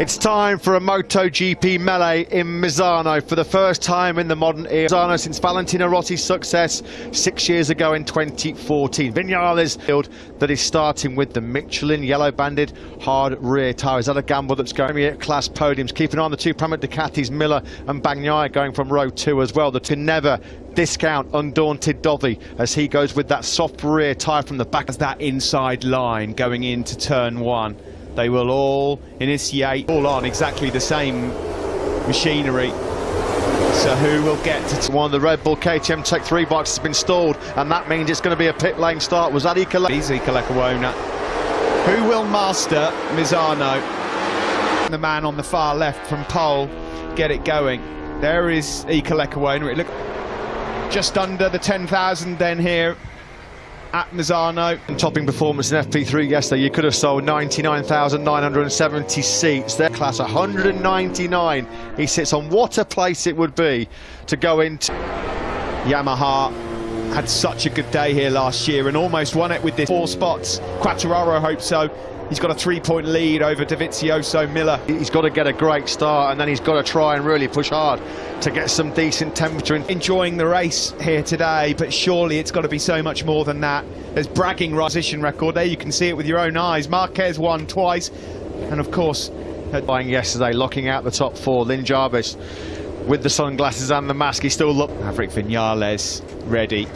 It's time for a MotoGP melee in Misano for the first time in the modern era. Misano since Valentino Rossi's success six years ago in 2014. Vinales field that is starting with the Michelin yellow banded hard rear tyre. Is that a gamble that's going to be class podiums? Keep an eye on the two Pramac Ducatis, Miller and Bagnaia going from row two as well. The to never discount undaunted Dovi as he goes with that soft rear tyre from the back. As that inside line going into turn one. They will all initiate all on exactly the same machinery. So who will get to one of the Red Bull KTM Tech 3 boxes has been stalled and that means it's going to be a pit lane start. Was that Ika Easy Kalekawona. Who will master Misano? The man on the far left from pole get it going. There is Iker Lecuona. It look just under the 10,000 then here at Misano. Topping performance in FP3 yesterday, you could have sold 99,970 seats. Their class 199. He sits on what a place it would be to go into. Yamaha had such a good day here last year and almost won it with this four spots. Quartararo hopes so. He's got a three-point lead over Dovizioso Miller. He's got to get a great start and then he's got to try and really push hard to get some decent temperature. In. Enjoying the race here today, but surely it's got to be so much more than that. There's bragging position record there. You can see it with your own eyes. Marquez won twice, and of course, buying yesterday, locking out the top four. Lin Jarvis with the sunglasses and the mask. He still look. Maverick Vinales ready.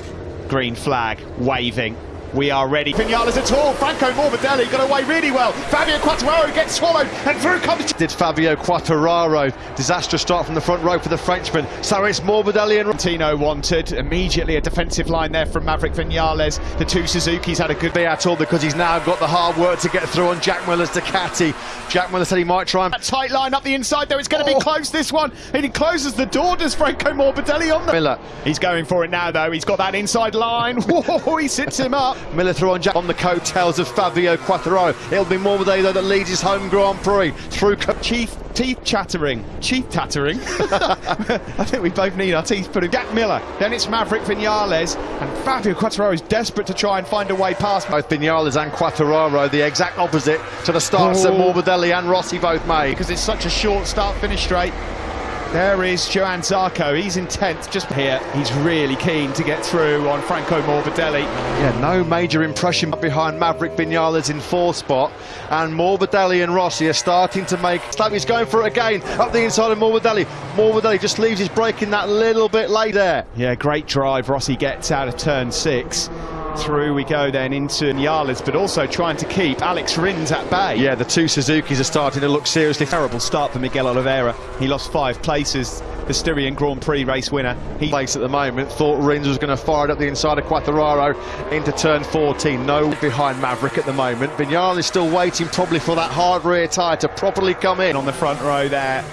Green flag waving. We are ready. Vinales at all. Franco Morbidelli got away really well. Fabio Quartararo gets swallowed and through comes... Did Fabio Quartararo. Disastrous start from the front row for the Frenchman. So it's Morbidelli and... Tino wanted. Immediately a defensive line there from Maverick Vinales. The two Suzuki's had a good... day at all because he's now got the hard work to get through on Jack Miller's Ducati. Jack Miller said he might try and... That tight line up the inside though. It's going to oh. be close this one. And he closes the door. Does Franco Morbidelli on the... Miller. He's going for it now though. He's got that inside line. Whoa, he sits him up. Miller through on Jack on the coattails of Fabio Quartararo. It'll be Morbidelli though that leads his home Grand Prix through Chief teeth chattering, teeth tattering. I think we both need our teeth put in. Jack Miller, then it's Maverick Vinales, and Fabio Quartararo is desperate to try and find a way past. Both Vinales and Quartararo, the exact opposite to the starts oh. that Morbidelli and Rossi both made. Because it's such a short start-finish straight. There is Johann Zarco. He's intent just here. He's really keen to get through on Franco Morbidelli. Yeah, no major impression behind Maverick Vinales in fourth spot. And Morbidelli and Rossi are starting to make... He's going for it again. Up the inside of Morbidelli. Morbidelli just leaves his braking that little bit late there. Yeah, great drive Rossi gets out of turn six. Through we go then into Nyales, but also trying to keep Alex Rins at bay. Yeah, the two Suzukis are starting to look seriously. Terrible start for Miguel Oliveira. He lost five places the Styrian Grand Prix race winner. He place at the moment. Thought Rins was going to fire it up the inside of Quartararo into turn 14. No behind Maverick at the moment. Vinales is still waiting probably for that hard rear tyre to properly come in. On the front row there,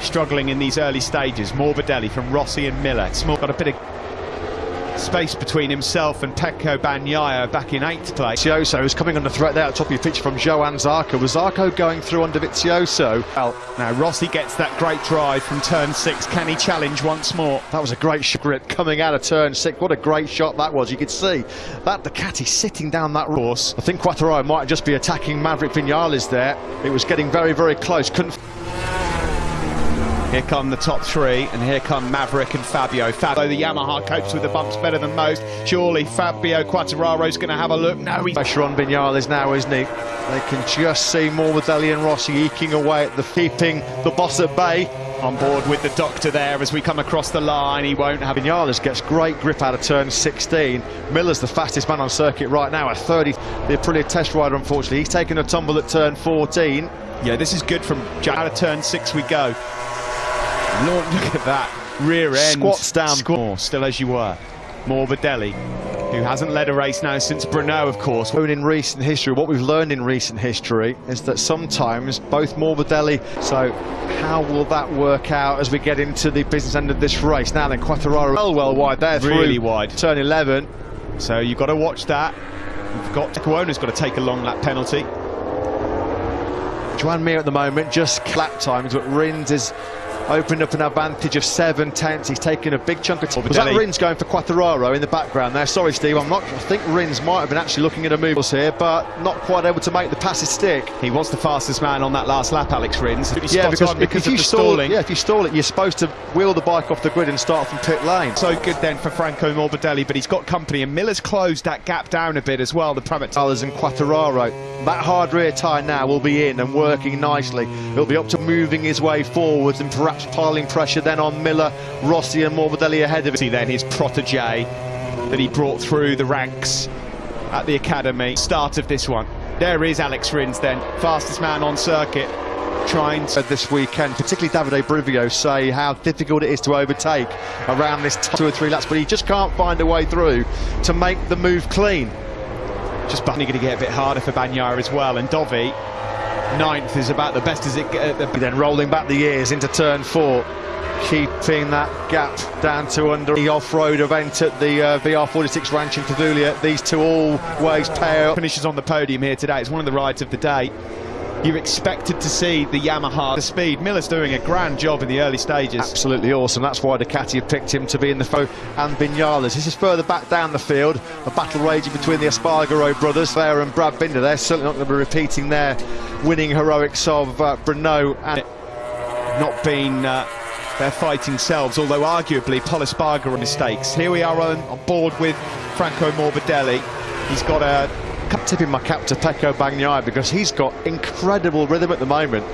struggling in these early stages. Morbidelli from Rossi and Miller. Small got a bit of space between himself and Pecco Bagnaia back in eighth place. Vizioso is coming under threat there at the top of your pitch from Johann Zarco. Was Zarco going through under Vizioso? Well, now Rossi gets that great drive from turn six. Can he challenge once more? That was a great grip coming out of turn six. What a great shot that was. You could see that Ducati sitting down that course. I think Quartararo might just be attacking Maverick Vinales there. It was getting very, very close. Couldn't here come the top three, and here come Maverick and Fabio. Fabio, the Yamaha copes with the bumps better than most. Surely Fabio Quartararo's going to have a look. No, he's... Pressure on Vinales now, isn't he? They can just see Morbidelli and Rossi eking away at the keeping the boss at bay. On board with the doctor there as we come across the line. He won't have... Vinales gets great grip out of turn 16. Miller's the fastest man on circuit right now at 30. The Aprilia test rider, unfortunately. He's taken a tumble at turn 14. Yeah, this is good from out of turn six we go. Look, look at that rear end. Squats down. Squat. Still as you were. Morbidelli, who hasn't led a race now since Brno, of course. In recent history, what we've learned in recent history is that sometimes both Morbidelli, so how will that work out as we get into the business end of this race? Now then, Quartararo well, well wide there. Really wide. Turn 11. So you've got to watch that. You've got, Cuona's got to take a long lap penalty. Joan Mir at the moment, just clap times, but Rins is opened up an advantage of seven tenths. He's taken a big chunk of time. Was that. Rins going for Quartararo in the background there? Sorry, Steve, I'm not. I think Rins might have been actually looking at a move here, but not quite able to make the passes stick. He was the fastest man on that last lap, Alex Rins. Yeah, because, because if you stall, stalling. yeah, if you stall it, you're supposed to wheel the bike off the grid and start from pit lane. So good then for Franco Morbidelli, but he's got company, and Miller's closed that gap down a bit as well. The Others and Quartararo. That hard rear tyre now will be in and working nicely. He'll be up to moving his way forwards and perhaps piling pressure then on Miller, Rossi and Morbidelli ahead of him. See then his protege that he brought through the ranks at the academy. Start of this one. There is Alex Rins then, fastest man on circuit, trying to. This weekend, particularly Davide Brivio, say how difficult it is to overtake around this two or three laps, but he just can't find a way through to make the move clean. Just Bunny going to get a bit harder for Bagnaia as well, and Dovi, ninth, is about the best as it gets. Then rolling back the years into turn four, keeping that gap down to under the off-road event at the uh, VR46 Ranch in Tavullia. These two always pair up. finishes on the podium here today. It's one of the rides of the day. You're expected to see the Yamaha, the speed. Miller's doing a grand job in the early stages. Absolutely awesome. That's why Ducati have picked him to be in the foe and Vinales. This is further back down the field. A battle raging between the Espargaro brothers, Claire and Brad Binder. They're certainly not going to be repeating their winning heroics of uh, Brno and Not been uh, their fighting selves, although arguably Pol Espargaro mistakes. Here we are on, on board with Franco Morbidelli. He's got a tipping my cap to Pecco Bagnaia because he's got incredible rhythm at the moment.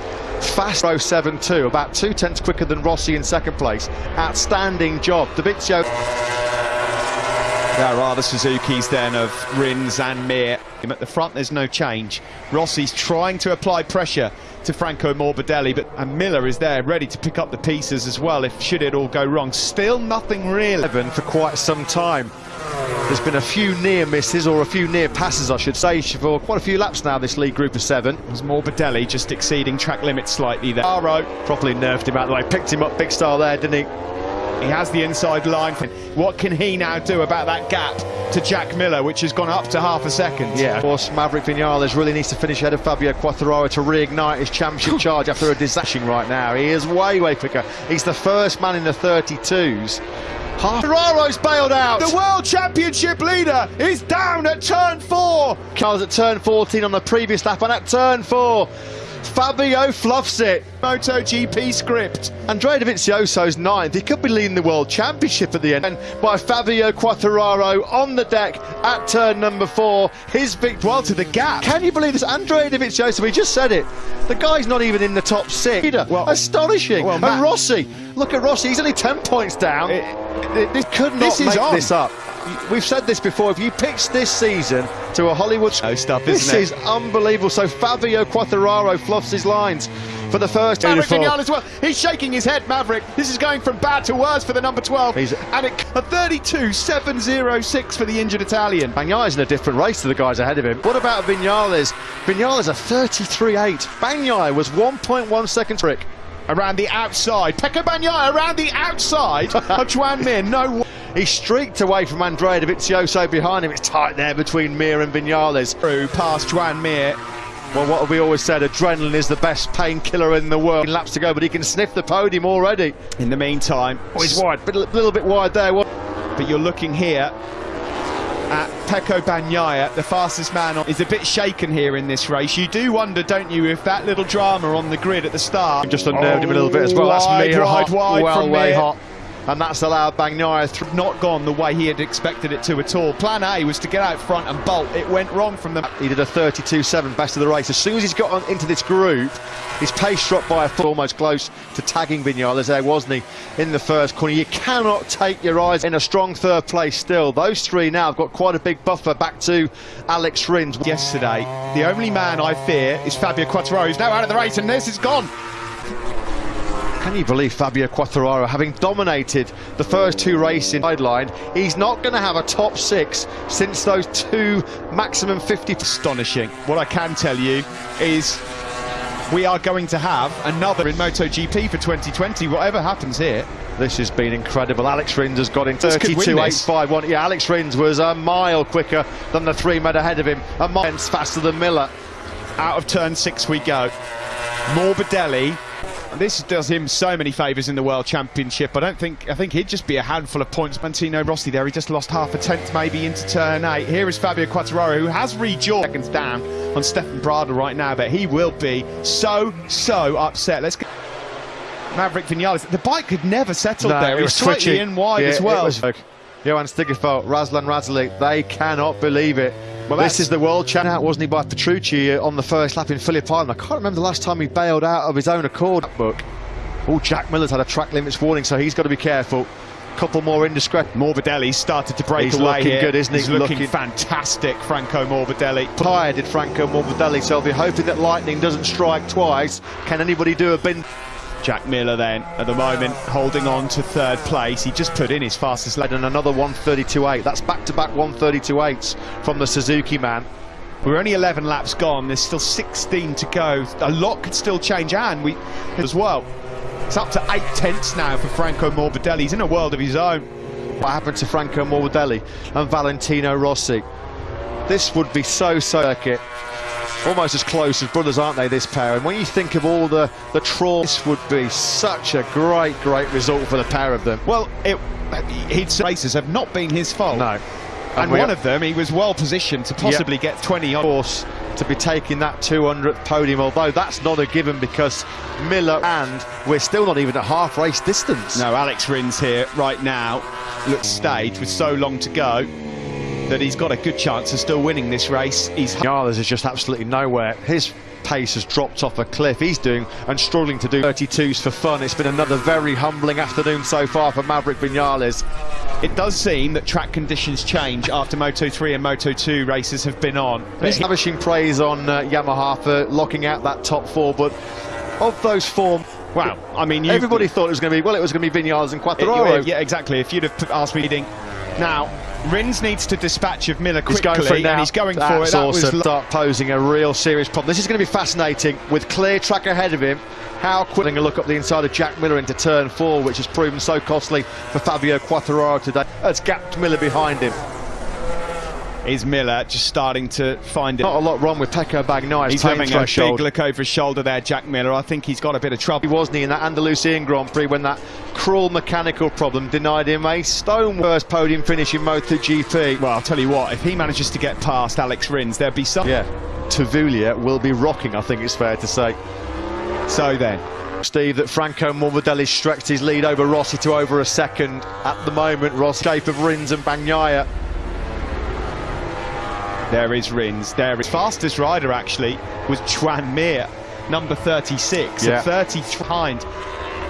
Fast 072, about two tenths quicker than Rossi in second place. Outstanding job. Davizio There are the Suzukis then of Rins and Mir. At the front, there's no change. Rossi's trying to apply pressure to Franco Morbidelli, but and Miller is there, ready to pick up the pieces as well. If should it all go wrong, still nothing really. 11 for quite some time. There's been a few near misses, or a few near passes, I should say, for quite a few laps now, this league group of seven. Was Morbidelli just exceeding track limits slightly there? Aro, Properly nerfed him out of the way. Picked him up big style there, didn't he? he has the inside line. What can he now do about that gap to Jack Miller, which has gone up to half a second? Yeah, of course, Maverick Vinales really needs to finish ahead of Fabio Quartararo to reignite his championship charge after a disaster right now. He is way, way quicker. He's the first man in the 32s. Quartararo's bailed out. The World Championship leader is down at turn four. Cars at turn 14 on the previous lap, and at turn four, Fabio fluffs it. MotoGP script. Andrea Dovizioso's ninth. He could be leading the World Championship at the end. And by Fabio Quartararo on the deck at turn number four. His victory. Well, to the gap. Can you believe this? Andrea Dovizioso, we just said it. The guy's not even in the top six. Well- Astonishing. well, and Rossi, look at Rossi. He's only 10 points down. It- this could not This is make on. this up. We've said this before. If you pitch this season to a Hollywood No stuff, this isn't it? is unbelievable. So Fabio Quartararo fluffs his lines for the first. Maverick Beautiful. Vinales as well. He's shaking his head, Maverick. This is going from bad to worse for the number 12. He's- and it, a 32.706 for the injured Italian. Bagnaia in a different race to the guys ahead of him. What about Vinales? Vinales a 33.8. Bagnaia was 1.1 seconds trick. Around the outside. Pecco Bagnaia around the outside of Joan Mir. No He streaked away from Andrea Dovizioso behind him. It's tight there between Mir and Vinales. through past Joan Mir. Well, what have we always said? Adrenaline is the best painkiller in the world. Laps to go, but he can sniff the podium already. In the meantime, Oh, he's wide, but a little bit wide there. But you're looking here at Pecco Bagnaia, the fastest man, on, is a bit shaken here in this race. You do wonder, don't you, if that little drama on the grid at the start Just unnerved him a little bit as well. That's Wide, Mir wide, hot, wide well from way Mir. hot, and that's allowed Bagnaia through. not gone the way he had expected it to at all. Plan A was to get out front and bolt. It went wrong from the. He did a 32-7 best of the race. As soon as he's got on, into this group, his pace dropped by a foot, almost close to tagging Vinales there, wasn't he, in the first corner. You cannot take your eyes in a strong third place still. Those three now have got quite a big buffer back to Alex Rins. Yesterday, the only man I fear is Fabio Quartararo, who's now out of the race, and this is gone. Can you believe Fabio Quartararo, having dominated the first two races in sideline, he's not going to have a top six since those two maximum 50 Astonishing. What I can tell you is we are going to have another in MotoGP for 2020, whatever happens here. This has been incredible. Alex Rins has got in This could win this. 32.851. Yeah, Alex Rins was a mile quicker than the three men ahead of him, a mile faster than Miller. Out of turn six we go. Morbidelli This does him so many favours in the World Championship. I don't think I think he'd just be a handful of points. Mantino Rossi there, he just lost half a tenth maybe into turn eight. Here is Fabio Quartararo, who has rejoined seconds down on Stefan Bradl right now, but he will be so so upset. Let's go. Maverick Vinales. The bike could never settle No, there. it was slightly twitchy. in wide Yeah, as well. Johan Stigefelt, Razlan Razali, they cannot believe it. Well, this is the world champ out, wasn't he, by Petrucci on the first lap in Phillip Island. I can't remember the last time he bailed out of his own accord. Book. Oh, Jack Miller's had a track limits warning, so he's got to be careful. Couple more indiscreet. Morbidelli started to break He's away looking here. good, isn't he? He's looking, Looking- fantastic, Franco Morbidelli. Tired did Franco Morbidelli, so they're hoping that lightning doesn't strike twice. Can anybody do a bin? Jack Miller then, at the moment, holding on to third place. He just put in his fastest lap. And another 132.8. That's back-to-back 132.8s from the Suzuki man. We're only 11 laps gone. There's still 16 to go. A lot could still change, and we as well. It's up to eight tenths now for Franco Morbidelli. He's in a world of his own. what happened to Franco Morbidelli and Valentino Rossi. This would be so so circuit. Almost as close as brothers, aren't they, this pair? And when you think of all the, the trauma, this would be such a great, great result for the pair of them. Well, it, his races have not been his fault. No. And we one of them, he was well positioned to possibly get 20 on. course to be taking that 200th podium, although that's not a given because Miller and we're still not even at half race distance. No, Alex Rins here right now looks staged with so long to go that he's got a good chance of still winning this race. He's is just absolutely nowhere. His pace has dropped off a cliff. He's doing and struggling to do 32s for fun. It's been another very humbling afternoon so far for Maverick Vinales. It does seem that track conditions change after Moto 3 and Moto 2 races have been on. He's lavishing praise on uh, Yamaha for locking out that top four, but of those four, Wow, I mean, everybody thought it was going to be, well, it was going to be Vinales and Quartararo. yeah, exactly. If you'd have asked me, now Rins needs to dispatch of Miller He's quickly, going for and he's going That's for it. That was awesome. lo- Start posing a real serious problem. This is going to be fascinating with clear track ahead of him. How quick a look up the inside of Jack Miller into turn four, which has proven so costly for Fabio Quartararo today. Has gapped Miller behind him. Is Miller just starting to find it. Not a lot wrong with Pecco Bagnaia's He's having a big look over his shoulder there, Jack Miller. I think he's got a bit of trouble. He wasn't he in that Andalusian Grand Prix when that cruel mechanical problem denied him a stone first podium finish in MotoGP. Well, I'll tell you what, if he manages to get past Alex Rins, there'd be some. Yeah, Tavullia will be rocking, I think it's fair to say. So then, Steve, that Franco Morbidelli stretched his lead over Rossi to over a second. At the moment, Ross shape of Rins and Bagnaia. There is Rins. There is fastest rider actually was Joan Mir, number 36, Yeah. 30 behind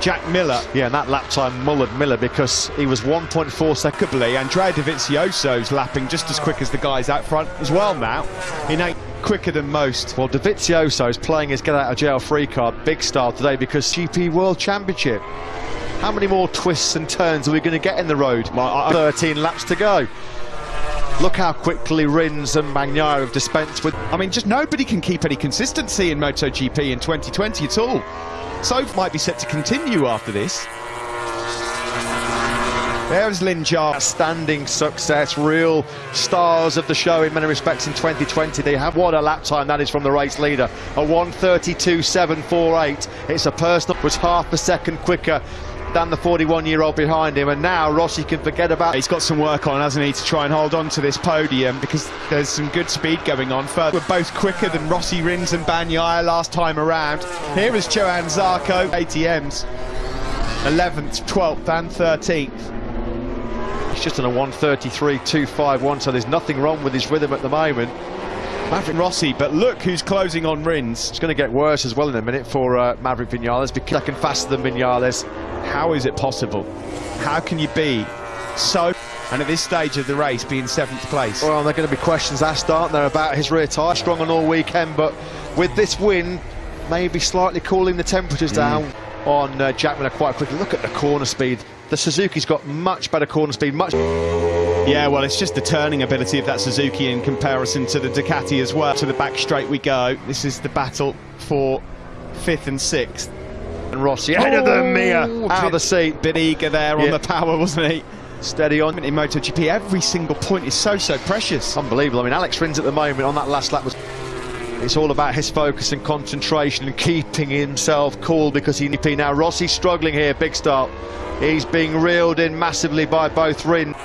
Jack Miller. Yeah, and that lap time mullered Miller because he was 1.4 seconds. Remarkably, Andrea Dovizioso's lapping just as quick as the guys out front as well now. In eight, quicker than most. Well, Dovizioso is playing his get out of jail free card big style today because GP World Championship. How many more twists and turns are we going to get in the road? Well, 13 laps to go. Look how quickly Rins and Bagnaia have dispensed with. I mean, just nobody can keep any consistency in MotoGP in 2020 at all. So might be set to continue after this. There's Lin Jar. Outstanding success, real stars of the show in many respects in 2020. They have what a lap time that is from the race leader, a 132.748. It's a personal was half a second quicker than the 41-year-old behind him, and now Rossi can forget about. He's got some work on, hasn't he, to try and hold on to this podium because there's some good speed going on. Further, we're both quicker than Rossi, Rins and Bagnaia last time around. Here is Johann Zarco, ATMs, 11th, 12th and 13th. He's just on a 133.251, so there's nothing wrong with his rhythm at the moment. Maverick Rossi, but look who's closing on Rins. It's going to get worse as well in a minute for uh, Maverick Vinales, because second faster than Vinales. How is it possible? How can you be so, and at this stage of the race, be in seventh place? Well, there are going to be questions asked, aren't there, about his rear tyre. Strong on all weekend, but with this win, maybe slightly cooling the temperatures down on uh, Jack Miller quite quickly. Look at the corner speed. The Suzuki's got much better corner speed, much. Yeah, well, it's just the turning ability of that Suzuki in comparison to the Ducati as well. To the back straight we go. This is the battle for fifth and sixth. And Rossi ahead of them, Mia Oh, out of the seat. Bit eager there Yeah. on the power, wasn't he? Steady on. In MotoGP, every single point is so, so precious. Unbelievable. I mean, Alex Rins at the moment on that last lap was It's all about his focus and concentration and keeping himself cool because he now Rossi's struggling here, big start. He's being reeled in massively by both Rins.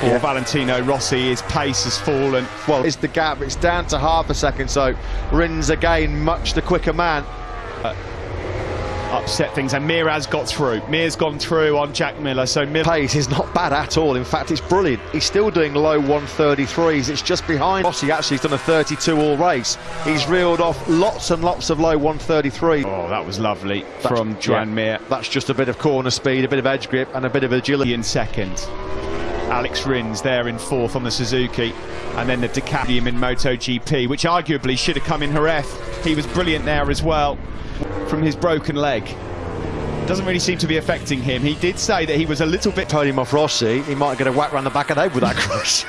For yeah. Valentino Rossi, his pace has fallen. Well, it's the gap, it's down to half a second, so Rins again, much the quicker man. Uh, upset things and Mir has got through. Mir's gone through on Jack Miller, so Miller... Pace is not bad at all, in fact it's brilliant. He's still doing low 133s, it's just behind Rossi actually he's done a 32 all race. He's reeled off lots and lots of low 133. Oh, that was lovely that's, from Joan yeah, Mir. That's just a bit of corner speed, a bit of edge grip and a bit of agility. In second. Alex Rins there in fourth on the Suzuki and then the Ducati in MotoGP which arguably should have come in Jerez. He was brilliant there as well from his broken leg. Doesn't really seem to be affecting him. He did say that he was a little bit... Told him off Rossi, he might get a whack around the back of the head with that cross.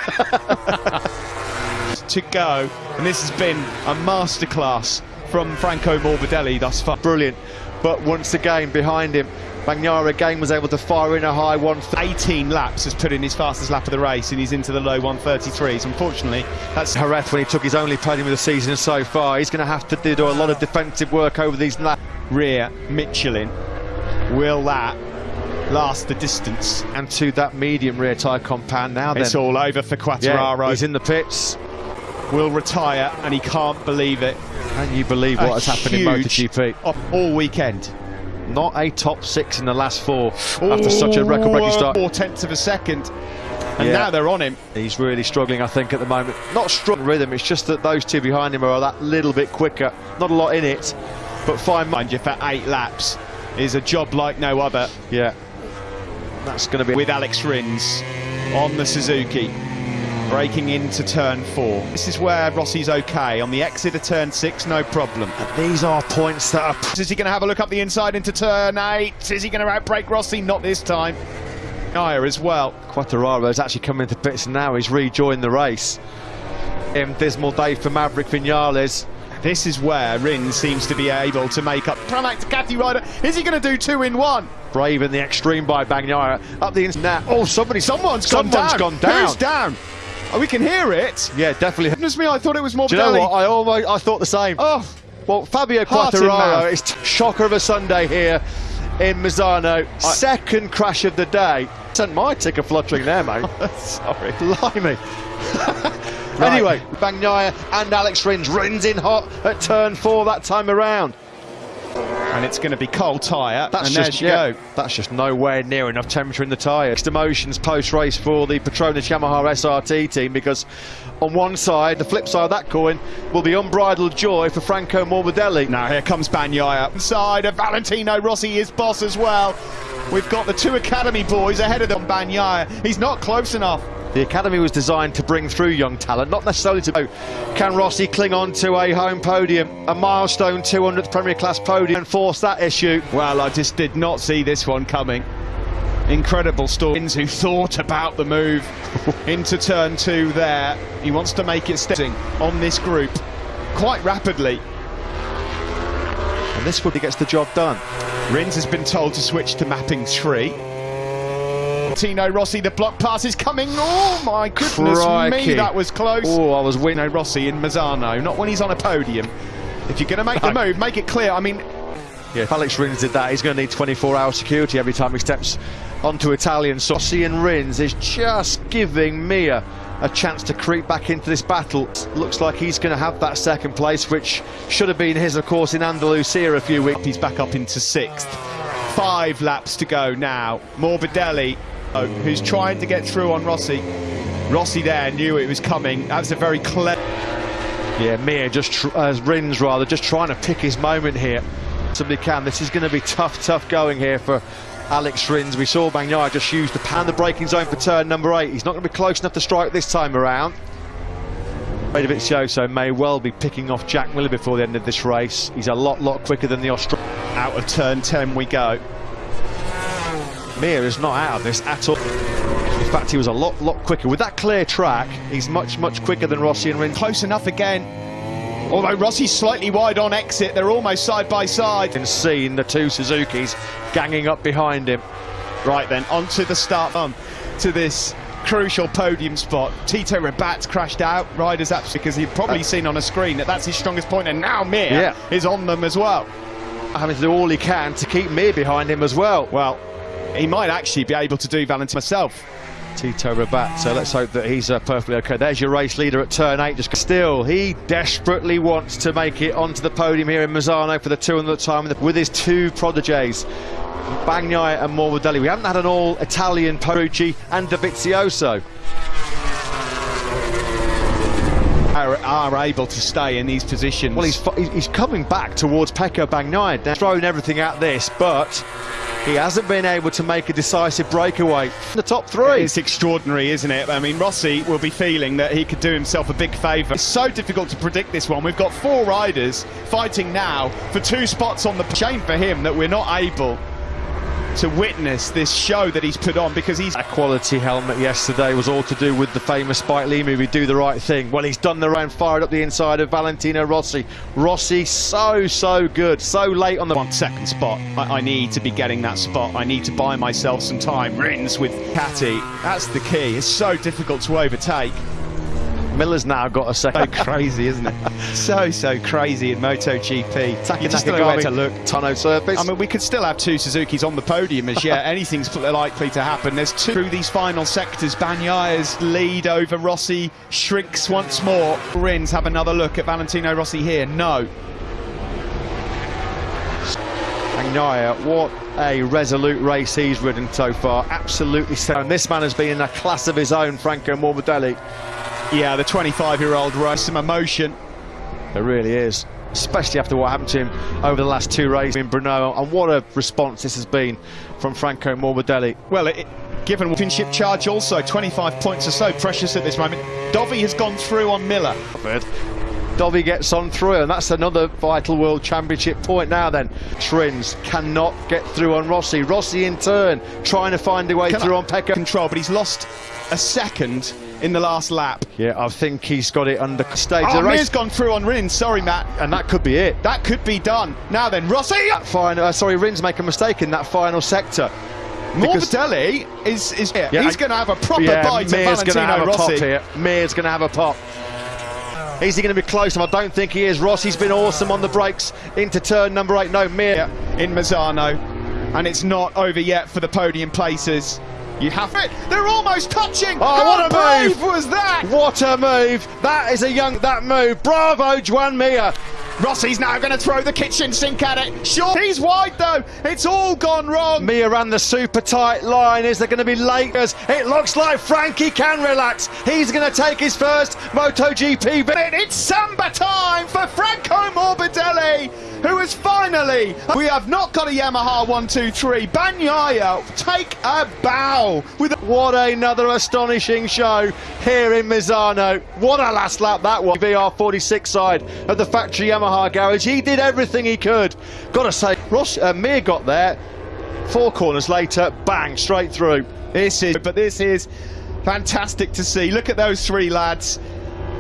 to go, and this has been a masterclass from Franco Morbidelli thus far. Brilliant, but once again behind him, Bagnaia again was able to fire in a high one. 18 laps has put in his fastest lap of the race and he's into the low 133s. Unfortunately, that's Jerez when he took his only podium of the season so far. He's going to have to do a lot of defensive work over these laps. Rear Michelin Will that last the distance? And to that medium rear tyre compound now It's then. all over for Quartararo. Yeah, he's in the pits. Will retire and he can't believe it. Can you believe what A has happened in MotoGP? All weekend. Not a top six in the last four Ooh, after such a record-breaking start. Four tenths of a second. And yeah. now they're on him. He's really struggling, I think, at the moment. Not strong rhythm, it's just that those two behind him are that little bit quicker. Not a lot in it, but fine. Mind you, for eight laps, is a job like no other. Yeah. That's going to be... With Alex Rins on the Suzuki, breaking into turn four. This is where Rossi's okay. On the exit of turn six, no problem. And these are points that are... Is he going to have a look up the inside into turn eight? Is he going to outbrake Rossi? Not this time. Naya as well. Quartararo actually coming to bits now. He's rejoined the race. In dismal day for Maverick Vinales. This is where Rins seems to be able to make up. Pramac Ducati Rider. Is he going to do two in one? Brave in the extreme by Bagnaia. Up the inside. Oh, somebody, someone's, someone's gone down. gone down. Who's down? Oh, we can hear it. Yeah, definitely. Goodness me, I thought it was more. Do you know what? I almost, I thought the same. Oh, well, Fabio Quartararo is shocker of a Sunday here in Misano. I Second crash of the day. Sent my ticker fluttering there, mate. Oh, sorry. Blimey. Right. Anyway, Bagnaia and Alex Rins. Rins in hot at turn four that time around. And it's going to be cold tyre, that's and just, yeah, go. That's just nowhere near enough temperature in the tyre. Next emotions post-race for the Petronas Yamaha SRT team because on one side, the flip side of that coin, will be unbridled joy for Franco Morbidelli. Now here comes Bagnaia. Inside of Valentino Rossi, is boss as well. We've got the two Academy boys ahead of them, Bagnaia. He's not close enough. The academy was designed to bring through young talent, not necessarily to. Can Rossi cling on to a home podium, a milestone 200th Premier Class podium, and force that issue? Well, I just did not see this one coming. Incredible stories who thought about the move into turn two there. He wants to make it stepping on this group quite rapidly. And this one he gets the job done. Rins has been told to switch to mapping three. Tino Rossi, the block pass is coming. Oh my goodness Crikey. me, that was close. Oh, I was winning Rossi in Misano. not when he's on a podium. If you're going to make the move, make it clear. I mean, yeah, if Alex Rins did that, he's going to need 24-hour security every time he steps onto Italian. So Rossi and Rins is just giving Mir a chance to creep back into this battle. Looks like he's going to have that second place, which should have been his, of course, in Andalusia a few weeks. He's back up into sixth. Five laps to go now. Morbidelli who's trying to get through on Rossi. Rossi there knew it was coming. That was a very clever... Yeah, Mir just, as uh, Rins rather, just trying to pick his moment here. Somebody can. This is going to be tough, tough going here for Alex Rins. We saw Bagnaia just use the pan the braking zone for turn number eight. He's not going to be close enough to strike this time around. so may well be picking off Jack Miller before the end of this race. He's a lot, lot quicker than the Australian. Out of turn 10 we go. Mir is not out of this at all. In fact, he was a lot, lot quicker. With that clear track, he's much, much quicker than Rossi and Rins. Close enough again. Although Rossi's slightly wide on exit, they're almost side by side. And seen the two Suzukis ganging up behind him. Right then, onto the start bump to this crucial podium spot. Tito Rabat's crashed out. Riders up because he'd probably seen on a screen that that's his strongest point, and now Mir Yeah. is on them as well. Having to do all he can to keep Mir behind him as well. Well, he might actually be able to do Valentin myself. Tito Rabat. So let's hope that he's uh, perfectly okay. There's your race leader at turn eight. Just still, he desperately wants to make it onto the podium here in Misano for the 200th time with his two prodigies. Bagnaia and Morbidelli. We haven't had an all-Italian Petrucci and Dovizioso. Are, are able to stay in these positions. Well, he's he's coming back towards Pecco Bagnaia. Thrown everything at this, but he hasn't been able to make a decisive breakaway. The top three. It's extraordinary, isn't it? I mean, Rossi will be feeling that he could do himself a big favour. It's so difficult to predict this one. We've got four riders fighting now for two spots on the shame for him that we're not able to witness this show that he's put on because he's A quality helmet yesterday was all to do with the famous Spike Lee movie, Do the Right Thing. Well, he's done the round, fired up the inside of Valentino Rossi. Rossi, so, so good, so late on the. one second spot. I, I need to be getting that spot. I need to buy myself some time. Rins with Catty. That's the key. It's so difficult to overtake. Miller's now got a second. So crazy, isn't it? So, so crazy in MotoGP. You just don't know where to look. Tonneau surface. I mean, we could still have two Suzuki's on the podium as yet. Anything's likely to happen. There's two through these final sectors. Bagnaia's lead over Rossi shrinks once more. Rins have another look at Valentino Rossi here. No. Bagnaia, what a resolute race he's ridden so far. Absolutely sound. This man has been in a class of his own, Franco Morbidelli. Yeah, the 25-year-old rose some emotion. There really is. Especially after what happened to him over the last two races in Brno. And what a response this has been from Franco Morbidelli. Well, it, given championship charge also, 25 points or so, precious at this moment. Dovi has gone through on Miller. Dovi gets on through, and that's another vital World Championship point now then. Trins cannot get through on Rossi. Rossi in turn trying to find a way Can through I- on Pecco. Control, but he's lost a second in the last lap. Yeah, I think he's got it under stage Oh. Mir's gone through on Rins. Sorry, Matt. And that could be it. That could be done. Now then, Rossi! Final, uh, sorry, Rins make a mistake in that final sector. Morbidelli is, is here. Yeah, He's going to have a proper yeah, bite Mir's going to Valentino have a pop Rossi. here. Mir's going to have a pop. Is he going to be close? I don't think he is. Rossi's been awesome on the brakes into turn number eight. No, Mir. In Misano. And it's not over yet for the podium places. You have it. They're almost touching. Oh, How what a move. was that? What a move! That is a young that move. Bravo, Joan Mir. Rossi's now going to throw the kitchen sink at it. Sure, he's wide though. It's all gone wrong. Mir ran the super tight line. Is there going to be Lakers? It looks like Frankie can relax. He's going to take his first MotoGP. It's Samba time for Franco Morbidelli, who is finally. We have not got a Yamaha 123. Bagnaia, take a bow with What another astonishing show here in Misano. What a last lap that was. VR46 side of the factory Yamaha garage. He did everything he could. Gotta say, Ross, uh, Mir got there. Four corners later, bang, straight through. This is, but this is fantastic to see. Look at those three lads.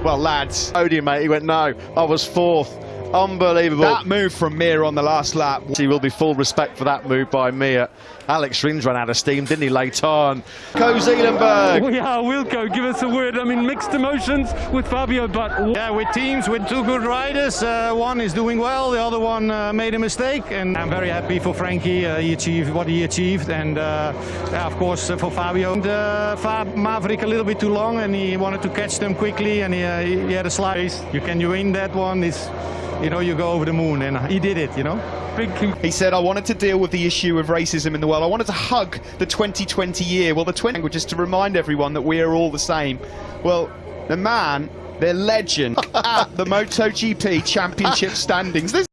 Well, lads, Podium, mate. He went, no, I was fourth. Unbelievable. that move from Mir on the last lap. He will be full respect for that move by Mir. Alex Rins ran out of steam, didn't he, late on? Co Zeelenberg. Oh, yeah, Wilco, give us a word. I mean, mixed emotions with Fabio, but Yeah, with teams with two good riders, uh, one is doing well, the other one uh, made a mistake, and I'm very happy for Frankie. Uh, he achieved what he achieved, and uh, yeah, of course uh, for Fabio. And, uh, Fab Maverick a little bit too long, and he wanted to catch them quickly, and he, uh, he had a slice. You can you win that one? Is you know you go over the moon, and he did it. You know. He said, I wanted to deal with the issue of racism in the world. I wanted to hug the 2020 year. Well, the 20 language is to remind everyone that we are all the same. Well, the man, the legend at the MotoGP championship standings. This